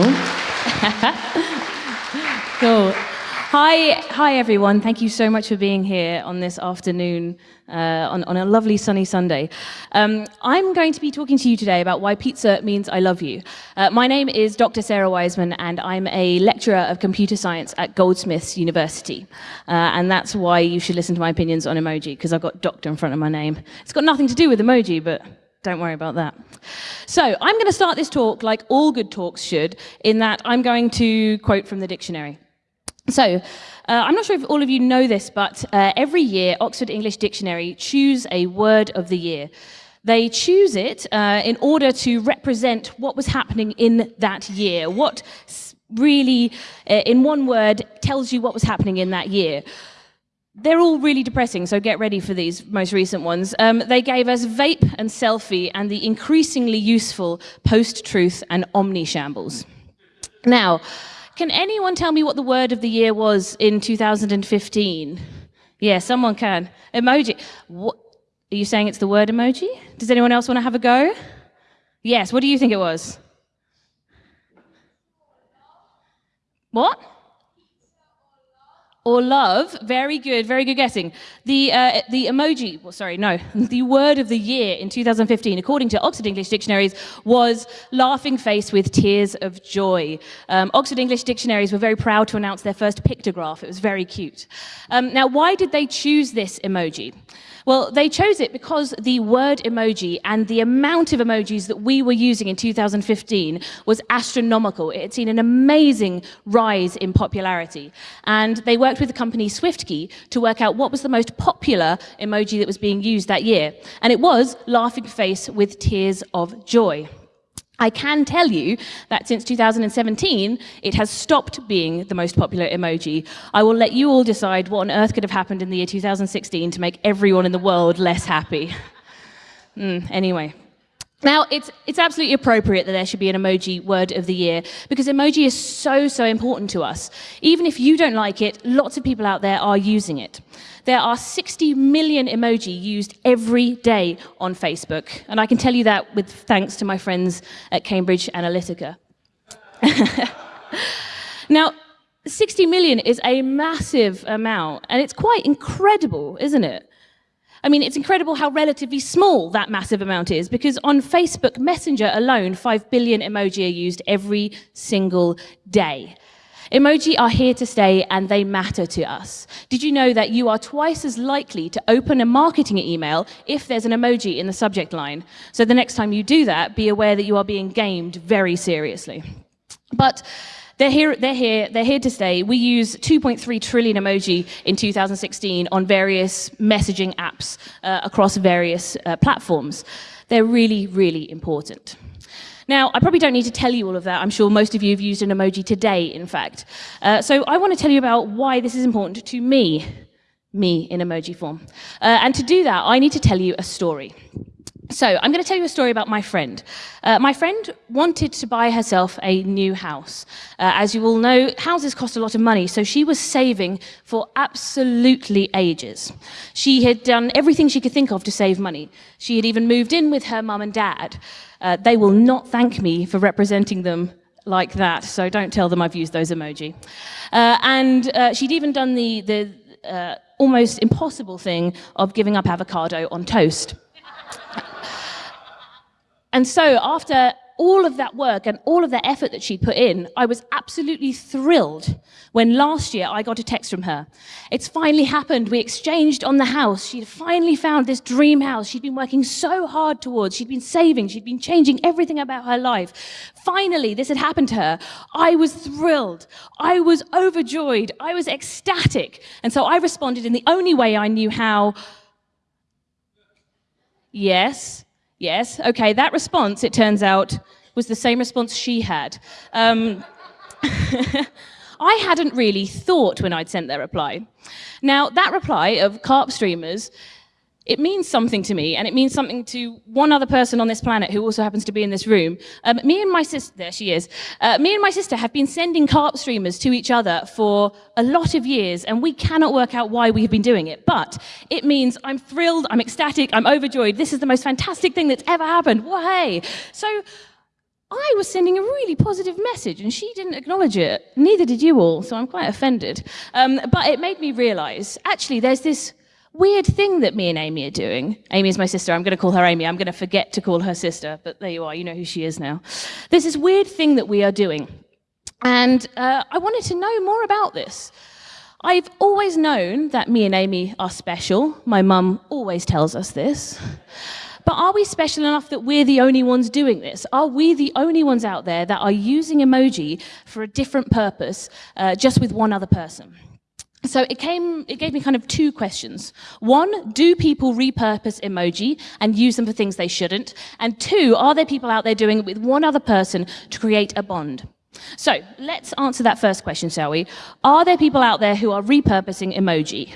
Cool. cool. Hi, hi everyone. Thank you so much for being here on this afternoon, uh, on, on, a lovely sunny Sunday. Um, I'm going to be talking to you today about why pizza means I love you. Uh, my name is Dr. Sarah Wiseman, and I'm a lecturer of computer science at Goldsmiths University. Uh, and that's why you should listen to my opinions on emoji, because I've got doctor in front of my name. It's got nothing to do with emoji, but don't worry about that. So I'm going to start this talk like all good talks should, in that I'm going to quote from the dictionary. So, uh, I'm not sure if all of you know this, but uh, every year Oxford English Dictionary choose a word of the year. They choose it uh, in order to represent what was happening in that year, what really, uh, in one word, tells you what was happening in that year. They're all really depressing, so get ready for these most recent ones. Um, they gave us vape and selfie and the increasingly useful post-truth and omni-shambles. Now, can anyone tell me what the word of the year was in 2015? Yeah, someone can. Emoji. What, are you saying it's the word emoji? Does anyone else want to have a go? Yes, what do you think it was? What? Or love. Very good, very good guessing. The, uh, the emoji, well, sorry, no, the word of the year in 2015, according to Oxford English Dictionaries, was laughing face with tears of joy. Um, Oxford English Dictionaries were very proud to announce their first pictograph. It was very cute. Um, now, why did they choose this emoji? Well, they chose it because the word emoji and the amount of emojis that we were using in 2015 was astronomical. It had seen an amazing rise in popularity. And they worked with the company SwiftKey to work out what was the most popular emoji that was being used that year. And it was laughing face with tears of joy. I can tell you that since 2017, it has stopped being the most popular emoji. I will let you all decide what on earth could have happened in the year 2016 to make everyone in the world less happy. Mm, anyway. Now, it's, it's absolutely appropriate that there should be an emoji word of the year because emoji is so, so important to us. Even if you don't like it, lots of people out there are using it. There are 60 million emoji used every day on Facebook, and I can tell you that with thanks to my friends at Cambridge Analytica. now, 60 million is a massive amount, and it's quite incredible, isn't it? I mean, it's incredible how relatively small that massive amount is because on Facebook Messenger alone, 5 billion emoji are used every single day. Emoji are here to stay and they matter to us. Did you know that you are twice as likely to open a marketing email if there's an emoji in the subject line? So the next time you do that, be aware that you are being gamed very seriously. But they're here, they're here, they're here to stay. We use 2.3 trillion emoji in 2016 on various messaging apps uh, across various uh, platforms. They're really, really important. Now, I probably don't need to tell you all of that. I'm sure most of you have used an emoji today, in fact. Uh, so I want to tell you about why this is important to me, me in emoji form. Uh, and to do that, I need to tell you a story. So I'm going to tell you a story about my friend. Uh, my friend wanted to buy herself a new house. Uh, as you all know, houses cost a lot of money, so she was saving for absolutely ages. She had done everything she could think of to save money. She had even moved in with her mum and dad. Uh, they will not thank me for representing them like that, so don't tell them I've used those emoji. Uh, and uh, she'd even done the, the uh, almost impossible thing of giving up avocado on toast. And so after all of that work and all of that effort that she'd put in, I was absolutely thrilled when last year I got a text from her. It's finally happened. We exchanged on the house. She'd finally found this dream house she'd been working so hard towards. She'd been saving. She'd been changing everything about her life. Finally, this had happened to her. I was thrilled. I was overjoyed. I was ecstatic. And so I responded in the only way I knew how. Yes, Yes, okay, that response, it turns out, was the same response she had. Um, I hadn't really thought when I'd sent their reply. Now, that reply of carp streamers it means something to me, and it means something to one other person on this planet who also happens to be in this room. Um, me and my sister, there she is, uh, me and my sister have been sending carp streamers to each other for a lot of years, and we cannot work out why we've been doing it. But it means I'm thrilled, I'm ecstatic, I'm overjoyed. This is the most fantastic thing that's ever happened. Why? So I was sending a really positive message and she didn't acknowledge it. Neither did you all, so I'm quite offended. Um, but it made me realize actually there's this weird thing that me and Amy are doing. Amy is my sister. I'm going to call her Amy. I'm going to forget to call her sister, but there you are. You know who she is now. There's this weird thing that we are doing. And uh, I wanted to know more about this. I've always known that me and Amy are special. My mum always tells us this. But are we special enough that we're the only ones doing this? Are we the only ones out there that are using emoji for a different purpose uh, just with one other person? So it came, it gave me kind of two questions. One, do people repurpose emoji and use them for things they shouldn't? And two, are there people out there doing it with one other person to create a bond? So let's answer that first question, shall we? Are there people out there who are repurposing emoji?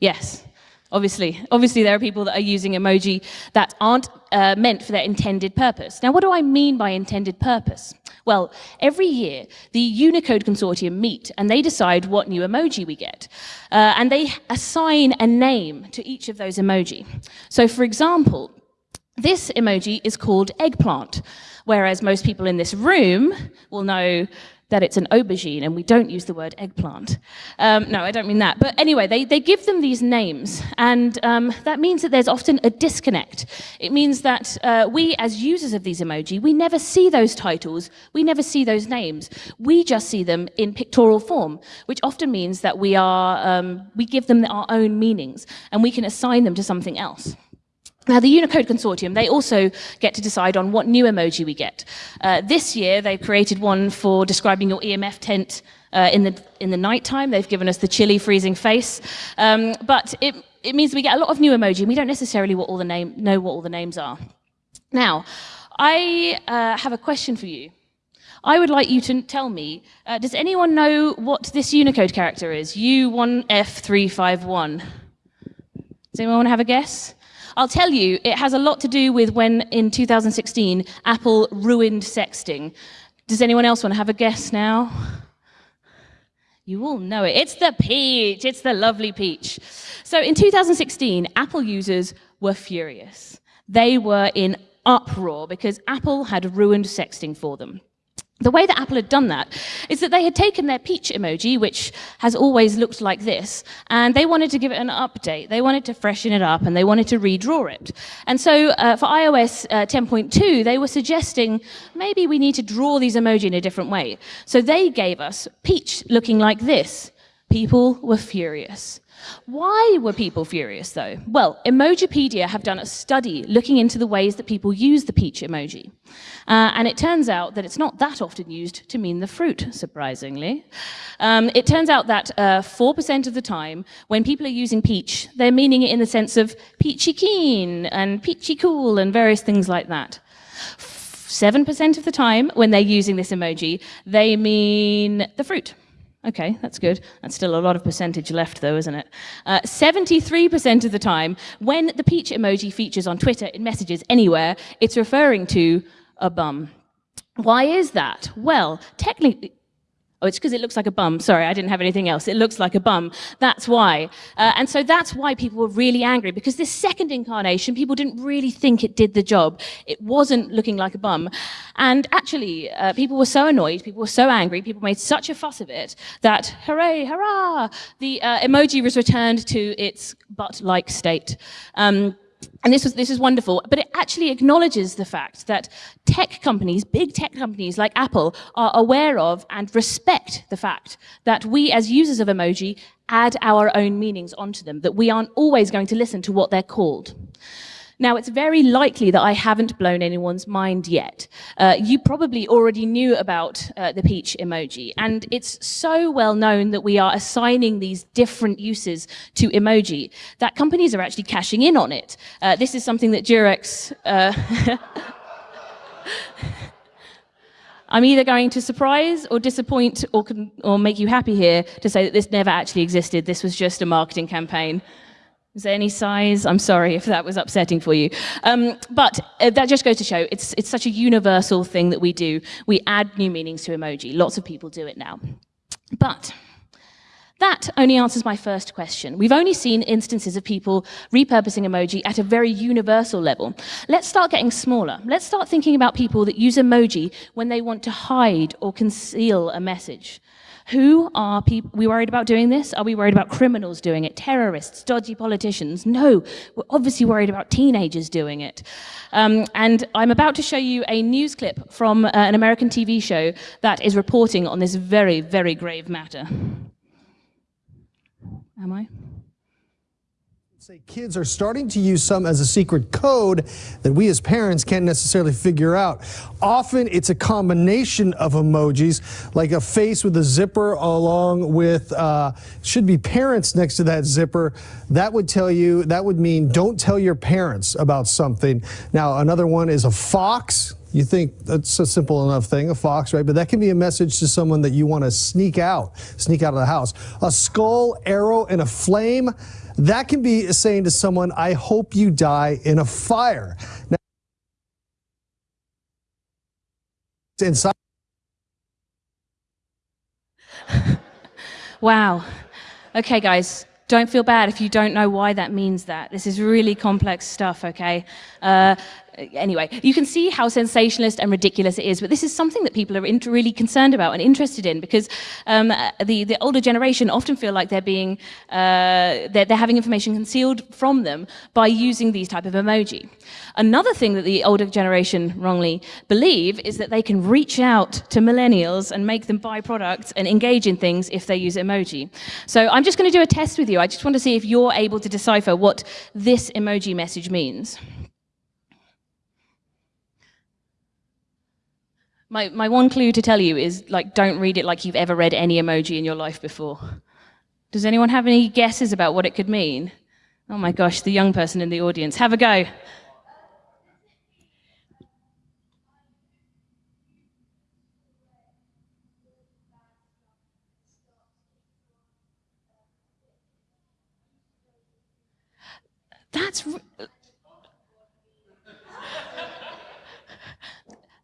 yes. Obviously, obviously there are people that are using emoji that aren't uh, meant for their intended purpose. Now, what do I mean by intended purpose? Well, every year, the Unicode Consortium meet and they decide what new emoji we get. Uh, and they assign a name to each of those emoji. So, for example, this emoji is called eggplant, whereas most people in this room will know that it's an aubergine and we don't use the word eggplant. Um, no, I don't mean that. But anyway, they, they give them these names and um, that means that there's often a disconnect. It means that uh, we as users of these emoji, we never see those titles, we never see those names. We just see them in pictorial form, which often means that we, are, um, we give them our own meanings and we can assign them to something else. Now, the Unicode Consortium, they also get to decide on what new emoji we get. Uh, this year, they've created one for describing your EMF tent uh, in, the, in the nighttime. They've given us the chilly, freezing face. Um, but it, it means we get a lot of new emoji, and we don't necessarily what all the name, know what all the names are. Now, I uh, have a question for you. I would like you to tell me, uh, does anyone know what this Unicode character is? U1F351. Does anyone want to have a guess? I'll tell you, it has a lot to do with when in 2016 Apple ruined sexting. Does anyone else want to have a guess now? You all know it. It's the peach. It's the lovely peach. So in 2016, Apple users were furious. They were in uproar because Apple had ruined sexting for them. The way that Apple had done that is that they had taken their peach emoji, which has always looked like this, and they wanted to give it an update. They wanted to freshen it up and they wanted to redraw it. And so uh, for iOS uh, 10.2, they were suggesting maybe we need to draw these emoji in a different way. So they gave us peach looking like this. People were furious. Why were people furious though? Well, Emojipedia have done a study looking into the ways that people use the peach emoji. Uh, and it turns out that it's not that often used to mean the fruit, surprisingly. Um, it turns out that 4% uh, of the time, when people are using peach, they're meaning it in the sense of peachy keen and peachy cool and various things like that. 7% of the time, when they're using this emoji, they mean the fruit. Okay, that's good. That's still a lot of percentage left, though, isn't it? 73% uh, of the time, when the peach emoji features on Twitter, in messages, anywhere, it's referring to a bum. Why is that? Well, technically, Oh, it's because it looks like a bum. Sorry, I didn't have anything else. It looks like a bum. That's why. Uh, and so that's why people were really angry because this second incarnation, people didn't really think it did the job. It wasn't looking like a bum. And actually, uh, people were so annoyed, people were so angry, people made such a fuss of it that, hooray, hurrah, the uh, emoji was returned to its butt-like state. Um, and this was this is wonderful, but it actually acknowledges the fact that tech companies, big tech companies like Apple, are aware of and respect the fact that we as users of emoji add our own meanings onto them, that we aren't always going to listen to what they're called. Now, it's very likely that I haven't blown anyone's mind yet. Uh, you probably already knew about uh, the peach emoji, and it's so well known that we are assigning these different uses to emoji that companies are actually cashing in on it. Uh, this is something that Durex... Uh, I'm either going to surprise or disappoint or, or make you happy here to say that this never actually existed. This was just a marketing campaign. Is there any size? I'm sorry if that was upsetting for you. Um, but uh, that just goes to show it's, it's such a universal thing that we do. We add new meanings to emoji. Lots of people do it now. But That only answers my first question. We've only seen instances of people repurposing emoji at a very universal level. Let's start getting smaller. Let's start thinking about people that use emoji when they want to hide or conceal a message. Who are people, we worried about doing this? Are we worried about criminals doing it? Terrorists, dodgy politicians? No, we're obviously worried about teenagers doing it. Um, and I'm about to show you a news clip from uh, an American TV show that is reporting on this very, very grave matter. Am I? Say kids are starting to use some as a secret code that we as parents can't necessarily figure out. Often it's a combination of emojis, like a face with a zipper along with, uh, should be parents next to that zipper. That would tell you, that would mean don't tell your parents about something. Now, another one is a fox you think that's a simple enough thing, a fox, right? But that can be a message to someone that you want to sneak out, sneak out of the house. A skull, arrow, and a flame, that can be saying to someone, I hope you die in a fire. Now, inside. wow. Okay, guys, don't feel bad if you don't know why that means that. This is really complex stuff, okay? Uh, anyway, you can see how sensationalist and ridiculous it is, but this is something that people are really concerned about and interested in because um, the, the older generation often feel like they're being, uh, they're, they're having information concealed from them by using these type of emoji. Another thing that the older generation wrongly believe is that they can reach out to millennials and make them buy products and engage in things if they use emoji. So I'm just going to do a test with you. I just want to see if you're able to decipher what this emoji message means. My, my one clue to tell you is like, don't read it like you've ever read any emoji in your life before. Does anyone have any guesses about what it could mean? Oh my gosh, the young person in the audience. Have a go. That's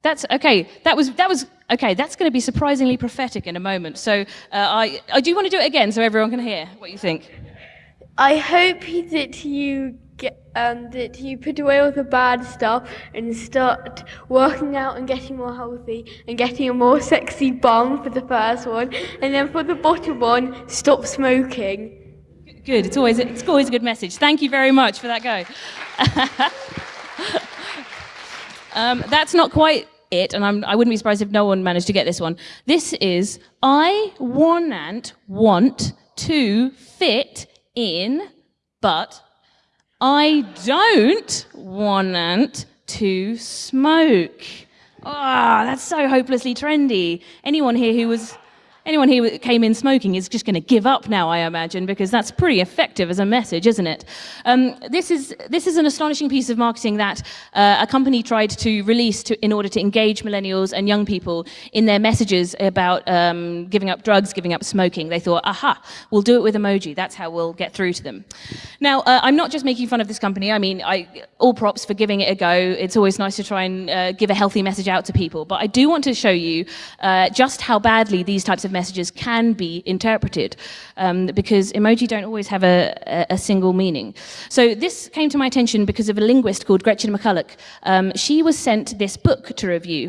That's okay. That was that was okay. That's going to be surprisingly prophetic in a moment. So uh, I I do want to do it again so everyone can hear what you think. I hope that you get um, that you put away all the bad stuff and start working out and getting more healthy and getting a more sexy bum for the first one, and then for the bottom one, stop smoking. Good. It's always it's always a good message. Thank you very much for that go. Um, that's not quite it, and I'm, I would not be surprised if no one managed to get this one. This is I want want to fit in, but I don't want to smoke. Ah, oh, that's so hopelessly trendy. Anyone here who was anyone here that came in smoking is just going to give up now, I imagine, because that's pretty effective as a message, isn't it? Um, this, is, this is an astonishing piece of marketing that uh, a company tried to release to, in order to engage millennials and young people in their messages about um, giving up drugs, giving up smoking. They thought, aha, we'll do it with emoji. That's how we'll get through to them. Now, uh, I'm not just making fun of this company. I mean, I, all props for giving it a go. It's always nice to try and uh, give a healthy message out to people. But I do want to show you uh, just how badly these types of messages can be interpreted um, because emoji don't always have a, a, single meaning. So this came to my attention because of a linguist called Gretchen McCulloch. Um, she was sent this book to review,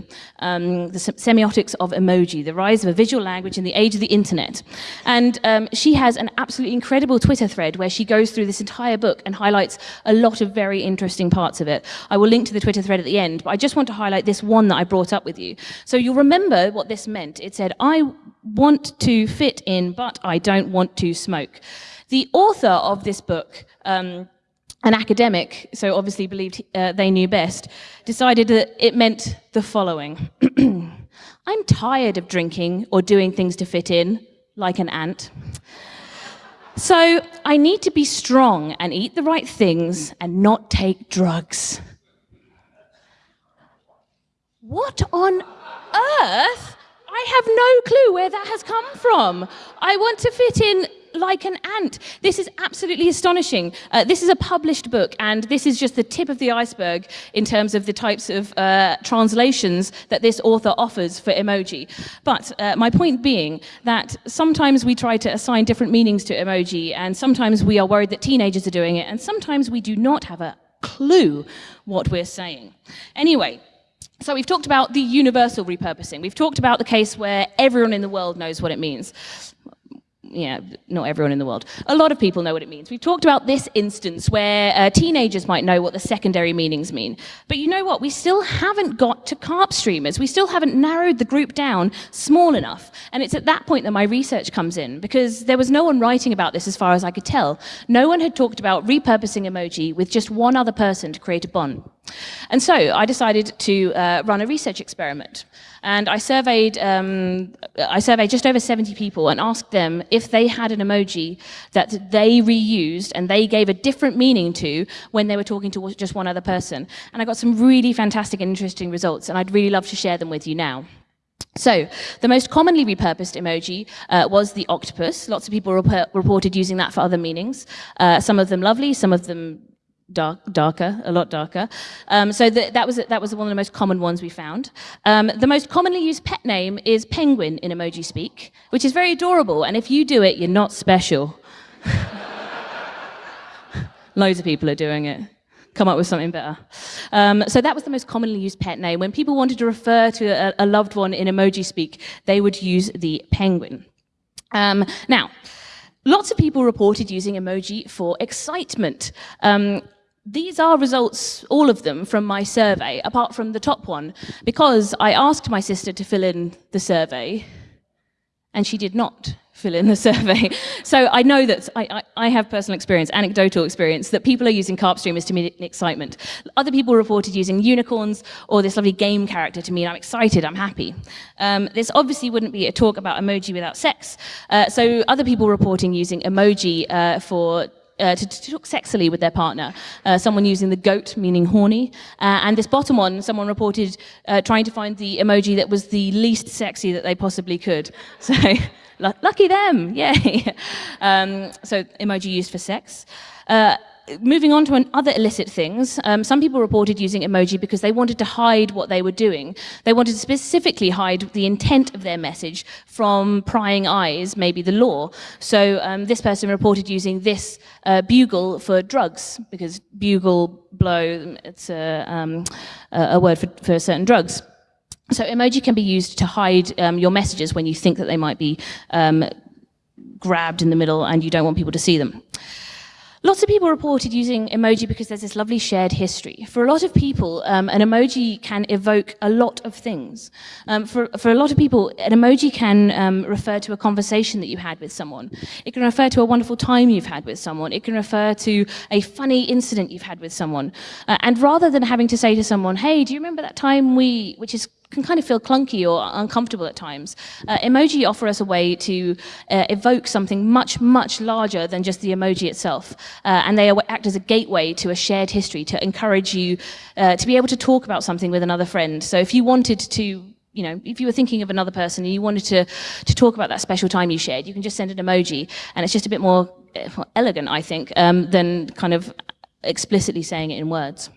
um, The Semiotics of Emoji, The Rise of a Visual Language in the Age of the Internet. And um, she has an absolutely incredible Twitter thread where she goes through this entire book and highlights a lot of very interesting parts of it. I will link to the Twitter thread at the end, but I just want to highlight this one that I brought up with you. So you'll remember what this meant. It said, I want to fit in, but I don't want to smoke. The author of this book, um, an academic, so obviously believed uh, they knew best, decided that it meant the following. I'm tired of drinking or doing things to fit in, like an ant. So I need to be strong and eat the right things and not take drugs. What on earth I have no clue where that has come from. I want to fit in like an ant. This is absolutely astonishing. Uh, this is a published book, and this is just the tip of the iceberg in terms of the types of uh, translations that this author offers for emoji. But uh, my point being that sometimes we try to assign different meanings to emoji, and sometimes we are worried that teenagers are doing it, and sometimes we do not have a clue what we're saying. Anyway, so we've talked about the universal repurposing. We've talked about the case where everyone in the world knows what it means yeah, not everyone in the world. A lot of people know what it means. We've talked about this instance where uh, teenagers might know what the secondary meanings mean. But you know what? We still haven't got to carp streamers. We still haven't narrowed the group down small enough. And it's at that point that my research comes in because there was no one writing about this as far as I could tell. No one had talked about repurposing emoji with just one other person to create a bond. And so I decided to uh, run a research experiment. And I surveyed, um, I surveyed just over 70 people and asked them if they had an emoji that they reused and they gave a different meaning to when they were talking to just one other person. And I got some really fantastic and interesting results, and I'd really love to share them with you now. So, the most commonly repurposed emoji uh, was the octopus. Lots of people rep reported using that for other meanings. Uh, some of them lovely, some of them dark, darker, a lot darker. Um, so the, that, was, that was one of the most common ones we found. Um, the most commonly used pet name is penguin in emoji speak, which is very adorable. And if you do it, you're not special. Loads of people are doing it. Come up with something better. Um, so that was the most commonly used pet name. When people wanted to refer to a, a loved one in emoji speak, they would use the penguin. Um, now, lots of people reported using emoji for excitement. Um, these are results, all of them, from my survey, apart from the top one, because I asked my sister to fill in the survey, and she did not fill in the survey. So I know that I, I, I, have personal experience, anecdotal experience, that people are using carp streamers to mean excitement. Other people reported using unicorns or this lovely game character to mean I'm excited, I'm happy. Um, this obviously wouldn't be a talk about emoji without sex. Uh, so other people reporting using emoji uh, for uh, to, to, talk sexily with their partner. Uh, someone using the goat, meaning horny. Uh, and this bottom one, someone reported uh, trying to find the emoji that was the least sexy that they possibly could. So, lucky them, yay. Um, so, emoji used for sex. Moving on to other illicit things, um, some people reported using emoji because they wanted to hide what they were doing. They wanted to specifically hide the intent of their message from prying eyes, maybe the law. So um, this person reported using this uh, bugle for drugs, because bugle, blow, it's a, um, a word for, for certain drugs. So emoji can be used to hide um, your messages when you think that they might be um, grabbed in the middle and you don't want people to see them. Lots of people reported using emoji because there's this lovely shared history. For a lot of people, um, an emoji can evoke a lot of things. Um, for, for a lot of people, an emoji can um, refer to a conversation that you had with someone. It can refer to a wonderful time you've had with someone. It can refer to a funny incident you've had with someone. Uh, and rather than having to say to someone, hey, do you remember that time we, which is can kind of feel clunky or uncomfortable at times. Uh, emoji offer us a way to uh, evoke something much, much larger than just the emoji itself. Uh, and they act as a gateway to a shared history to encourage you uh, to be able to talk about something with another friend. So if you wanted to you know, if you were thinking of another person and you wanted to, to talk about that special time you shared, you can just send an emoji, and it's just a bit more uh, elegant, I think, um, than kind of explicitly saying it in words.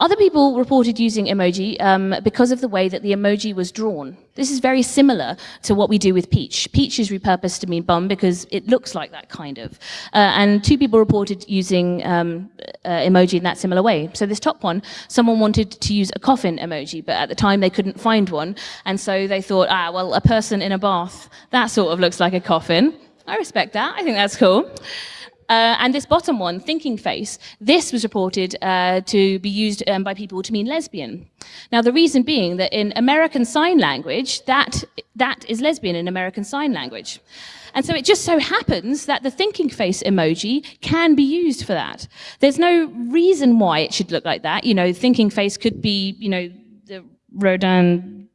Other people reported using emoji um, because of the way that the emoji was drawn. This is very similar to what we do with peach. Peach is repurposed to mean bum because it looks like that kind of. Uh, and two people reported using um, uh, emoji in that similar way. So this top one, someone wanted to use a coffin emoji, but at the time they couldn't find one. And so they thought, ah, well, a person in a bath, that sort of looks like a coffin. I respect that. I think that's cool. Uh, and this bottom one, thinking face, this was reported uh, to be used um, by people to mean lesbian. Now, the reason being that in American Sign Language, that, that is lesbian in American Sign Language. And so it just so happens that the thinking face emoji can be used for that. There's no reason why it should look like that. You know, thinking face could be, you know, the Rodin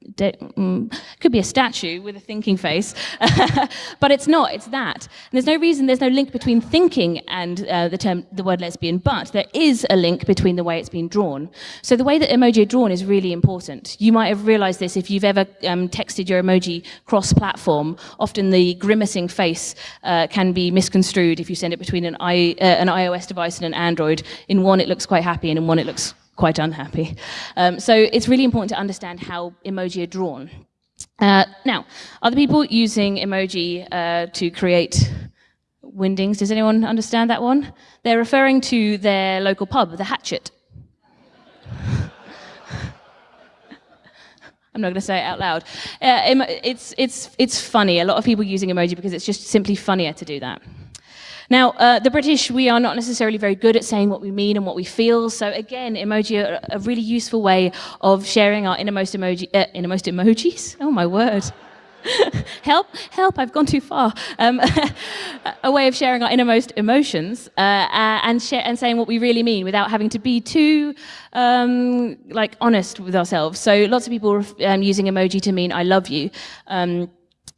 could be a statue with a thinking face, but it's not. It's that. And there's no reason. There's no link between thinking and uh, the term, the word lesbian. But there is a link between the way it's been drawn. So the way that emoji are drawn is really important. You might have realised this if you've ever um, texted your emoji cross-platform. Often the grimacing face uh, can be misconstrued if you send it between an, I, uh, an iOS device and an Android. In one, it looks quite happy, and in one, it looks quite unhappy. Um, so it's really important to understand how emoji are drawn. Uh, now, are the people using emoji uh, to create windings? Does anyone understand that one? They're referring to their local pub, the Hatchet. I'm not going to say it out loud. Uh, it's, it's, it's funny. A lot of people using emoji because it's just simply funnier to do that. Now, uh, the British, we are not necessarily very good at saying what we mean and what we feel. So again, emoji are a really useful way of sharing our innermost emoji, uh, innermost emojis. Oh my word. help, help, I've gone too far. Um, a way of sharing our innermost emotions uh, uh and, and saying what we really mean without having to be too um, like honest with ourselves. So lots of people um, using emoji to mean I love you. Um,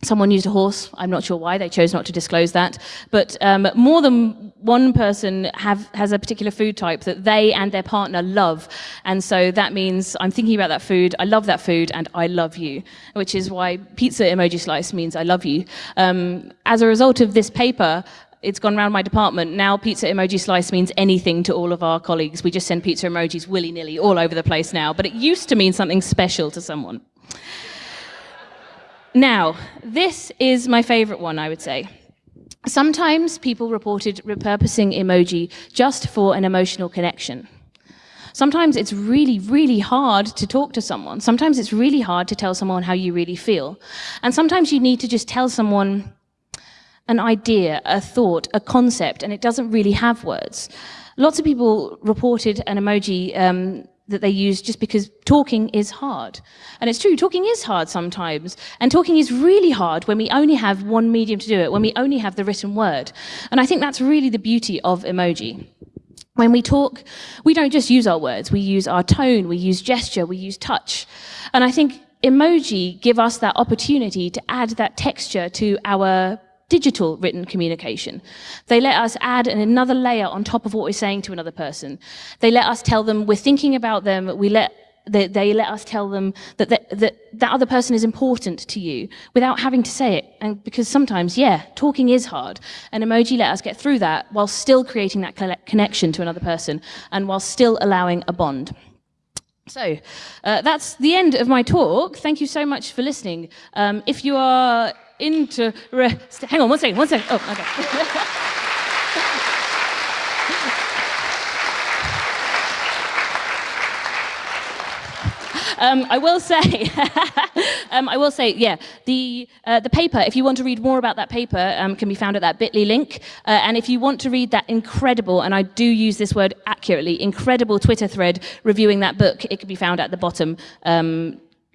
Someone used a horse. I'm not sure why. They chose not to disclose that. But um, more than one person have, has a particular food type that they and their partner love. And so that means I'm thinking about that food, I love that food, and I love you, which is why pizza emoji slice means I love you. Um, as a result of this paper, it's gone around my department. Now pizza emoji slice means anything to all of our colleagues. We just send pizza emojis willy-nilly all over the place now. But it used to mean something special to someone. Now, this is my favorite one, I would say. Sometimes people reported repurposing emoji just for an emotional connection. Sometimes it's really, really hard to talk to someone. Sometimes it's really hard to tell someone how you really feel. And sometimes you need to just tell someone an idea, a thought, a concept, and it doesn't really have words. Lots of people reported an emoji um, that they use just because talking is hard. And it's true, talking is hard sometimes. And talking is really hard when we only have one medium to do it, when we only have the written word. And I think that's really the beauty of emoji. When we talk, we don't just use our words, we use our tone, we use gesture, we use touch. And I think emoji give us that opportunity to add that texture to our digital written communication. They let us add another layer on top of what we're saying to another person. They let us tell them we're thinking about them. We let they, they let us tell them that, that that that other person is important to you without having to say it. And because sometimes, yeah, talking is hard. And emoji let us get through that while still creating that connection to another person and while still allowing a bond. So uh, that's the end of my talk. Thank you so much for listening. Um, if you are interest. Hang on one second, one second. Oh, okay. Um, I will say, um, I will say, yeah, the uh, the paper. If you want to read more about that paper, um, can be found at that Bitly link. Uh, and if you want to read that incredible, and I do use this word accurately, incredible Twitter thread reviewing that book, it can be found at the bottom.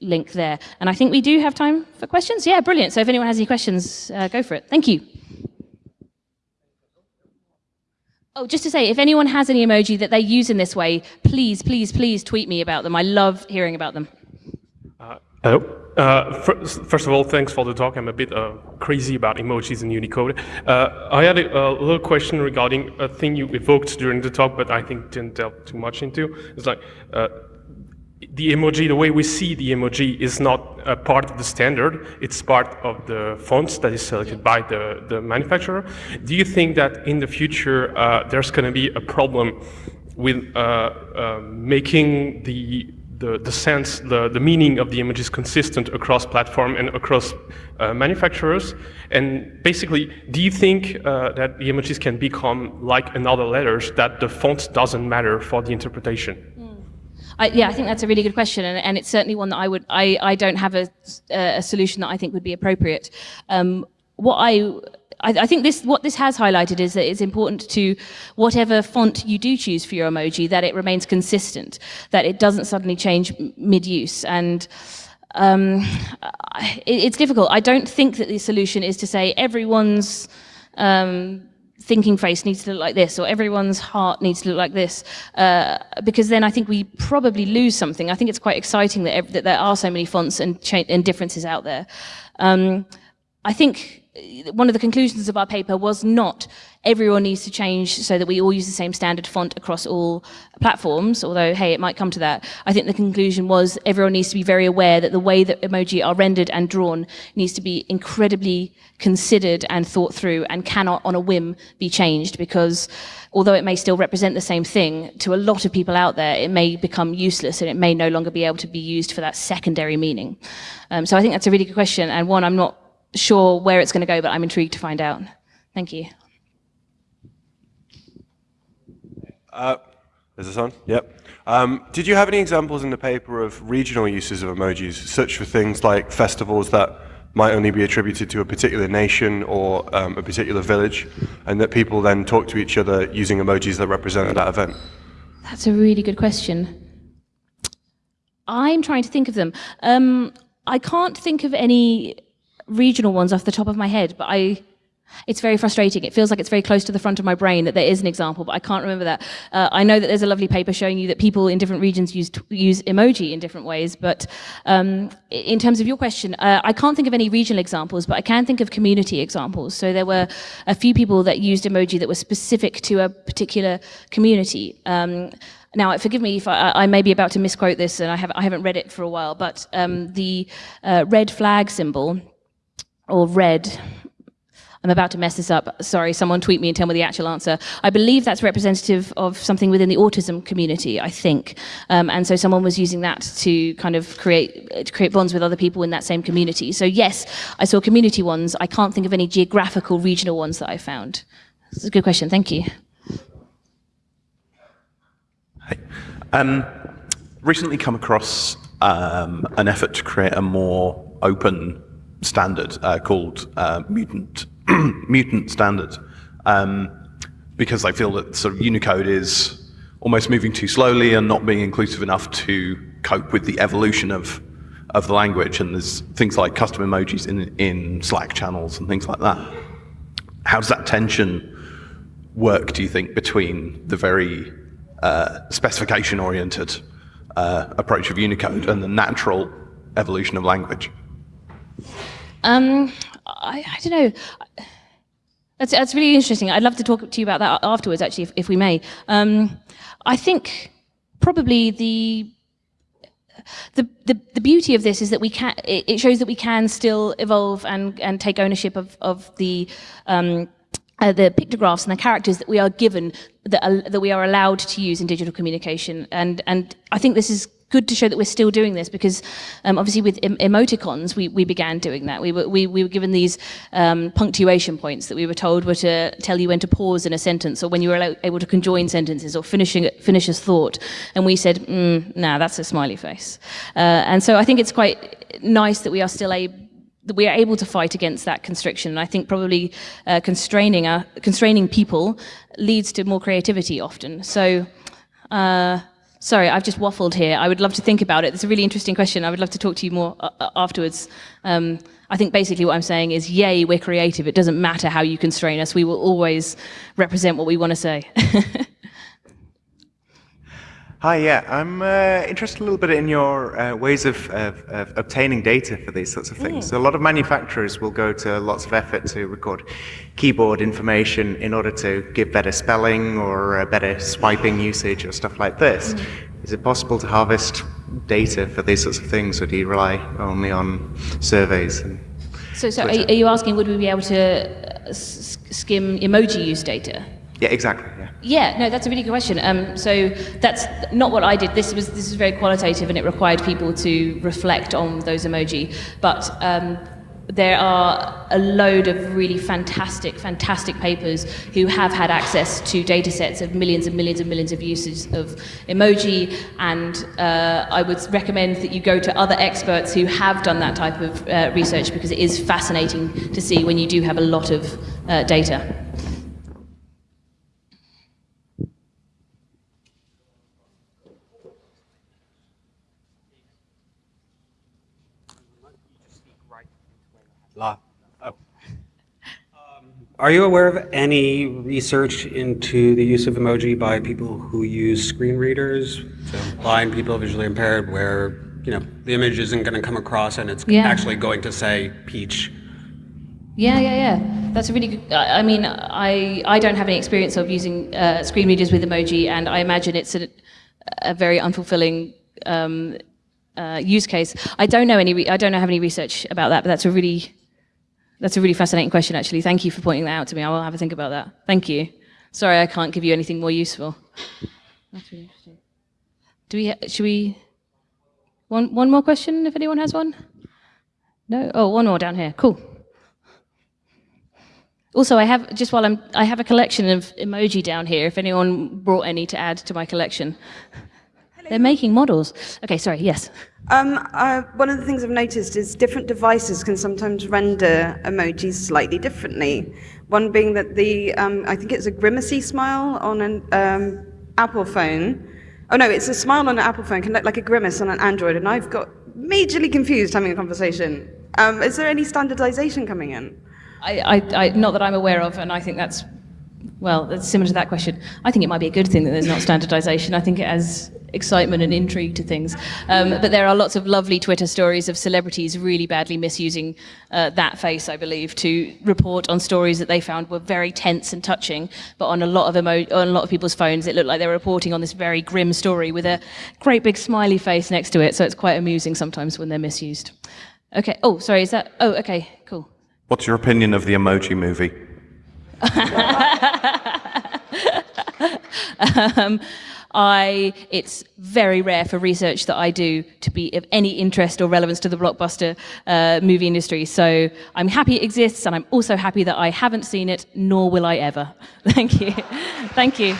Link there. And I think we do have time for questions. Yeah, brilliant. So if anyone has any questions, uh, go for it. Thank you. Oh, just to say, if anyone has any emoji that they use in this way, please, please, please tweet me about them. I love hearing about them. Uh, hello. Uh, first, of all, thanks for the talk. I'm a bit uh, crazy about emojis in Unicode. Uh, I had a, a, little question regarding a thing you evoked during the talk, but I think didn't delve too much into. It's like uh, the emoji, the way we see the emoji is not a part of the standard, it's part of the fonts that is selected by the, the manufacturer. Do you think that in the future uh, there's going to be a problem with uh, uh, making the, the, the sense, the, the meaning of the images consistent across platform and across uh, manufacturers? And basically, do you think uh, that the images can become like another letters, that the font doesn't matter for the interpretation? I, yeah, I think that's a really good question, and, and it's certainly one that I would. I, I don't have a, a solution that I think would be appropriate. Um, what I I, think this what this has highlighted is that it's important to whatever font you do choose for your emoji that it remains consistent, that it doesn't suddenly change mid-use. And um, it, it's difficult. I don't think that the solution is to say everyone's um, thinking face needs to look like this or everyone's heart needs to look like this uh, because then I think we probably lose something. I think it's quite exciting that, that there are so many fonts and, and differences out there. Um, I think one of the conclusions of our paper was not everyone needs to change so that we all use the same standard font across all platforms, although, hey, it might come to that. I think the conclusion was everyone needs to be very aware that the way that emoji are rendered and drawn needs to be incredibly considered and thought through and cannot on a whim be changed because although it may still represent the same thing, to a lot of people out there, it may become useless and it may no longer be able to be used for that secondary meaning. Um, so I think that's a really good question and one I'm not sure where it's going to go, but I'm intrigued to find out. Thank you. Uh, is this on? Yep. Um, did you have any examples in the paper of regional uses of emojis, such for things like festivals that might only be attributed to a particular nation or um, a particular village, and that people then talk to each other using emojis that represented that event? That's a really good question. I'm trying to think of them. Um, I can't think of any regional ones off the top of my head, but I, it's very frustrating. It feels like it's very close to the front of my brain that there is an example, but I can't remember that. Uh, I know that there's a lovely paper showing you that people in different regions use, use emoji in different ways, but um, in terms of your question, uh, I can't think of any regional examples, but I can think of community examples. So there were a few people that used emoji that were specific to a particular community. Um, now, forgive me if I, I, may be about to misquote this, and I, have, I haven't read it for a while, but um, the uh, red flag symbol or red. I'm about to mess this up. Sorry, someone tweet me and tell me the actual answer. I believe that's representative of something within the autism community, I think. Um, and so someone was using that to kind of create, to create bonds with other people in that same community. So yes, I saw community ones. I can't think of any geographical, regional ones that I found. It's a good question. Thank you. Hey. Um, recently come across um, an effort to create a more open standard uh, called uh, mutant mutant standard um, because I feel that sort of Unicode is almost moving too slowly and not being inclusive enough to cope with the evolution of of the language. And there's things like custom emojis in in Slack channels and things like that. How does that tension work? Do you think between the very uh, specification-oriented uh, approach of Unicode and the natural evolution of language? Um, I, I don't know. That's, that's really interesting. I'd love to talk to you about that afterwards, actually, if, if we may. Um, I think probably the, the, the, the, beauty of this is that we can, it, shows that we can still evolve and, and take ownership of, of the, um, uh, the pictographs and the characters that we are given, that, that we are allowed to use in digital communication. And, and I think this is good to show that we're still doing this because um, obviously with em emoticons we, we began doing that. We were, we, we were given these um, punctuation points that we were told were to tell you when to pause in a sentence or when you were able to conjoin sentences or finishing, finish a thought. And we said, mm, nah, that's a smiley face. Uh, and so I think it's quite nice that we are still able that we are able to fight against that constriction. And I think probably uh, constraining, uh, constraining people leads to more creativity often. So uh, Sorry, I've just waffled here. I would love to think about it. It's a really interesting question. I would love to talk to you more uh, uh, afterwards. Um, I think basically what I'm saying is, yay, we're creative. It doesn't matter how you constrain us. We will always represent what we want to say. Hi, yeah, I'm uh, interested a little bit in your uh, ways of, of, of, obtaining data for these sorts of things. Mm. So a lot of manufacturers will go to lots of effort to record keyboard information in order to give better spelling or better swiping usage or stuff like this. Mm. Is it possible to harvest data for these sorts of things, or do you rely only on surveys? so, so are, are, you asking would we be able to uh, skim emoji use data? Yeah, exactly. Yeah. Yeah, no, that's a really good question. Um, so that's not what I did. This was this is very qualitative, and it required people to reflect on those emoji. But um, there are a load of really fantastic, fantastic papers who have had access to data sets of millions and millions and millions of uses of emoji. And uh, I would recommend that you go to other experts who have done that type of uh, research because it is fascinating to see when you do have a lot of uh, data. Are you aware of any research into the use of emoji by people who use screen readers, so blind people, visually impaired, where you know the image isn't going to come across and it's Yeah. actually going to say peach? Yeah, yeah, yeah. That's a really good. I mean, I I don't have any experience of using uh, screen readers with emoji, and I imagine it's a, a very unfulfilling um, uh, use case. I don't know any. Re- I don't know have any research about that, but that's a really that's a really fascinating question. Actually, thank you for pointing that out to me. I will have a think about that. Thank you. Sorry, I can't give you anything more useful. That's really interesting. Do we? Should we? One one more question, if anyone has one. No. Oh, one more down here. Cool. Also, I have just while I'm, I have a collection of emoji down here. If anyone brought any to add to my collection, they're making models. Okay, sorry. Yes. Um, uh, one of the things I've noticed is different devices can sometimes render emojis slightly differently. One being that the, um, I think it's a grimacy smile on an um, Apple phone. Oh no, it's a smile on an Apple phone can look like a grimace on an Android, and I've got majorly confused having a conversation. Um, is there any standardization coming in? I, I, I, not that I'm aware of, and I think that's well, that's similar to that question. I think it might be a good thing that there's not standardization. I think it adds excitement and intrigue to things. Um, but there are lots of lovely Twitter stories of celebrities really badly misusing uh, that face, I believe, to report on stories that they found were very tense and touching. But on a lot of emo- on a lot of people's phones, it looked like they were reporting on this very grim story with a great big smiley face next to it. So it's quite amusing sometimes when they're misused. Okay. Oh, sorry. Is that? Oh, okay. Cool. What's your opinion of the emoji movie? um, I, it's very rare for research that I do to be of any interest or relevance to the blockbuster uh, movie industry. So I'm happy it exists, and I'm also happy that I haven't seen it, nor will I ever. Thank you. Thank you.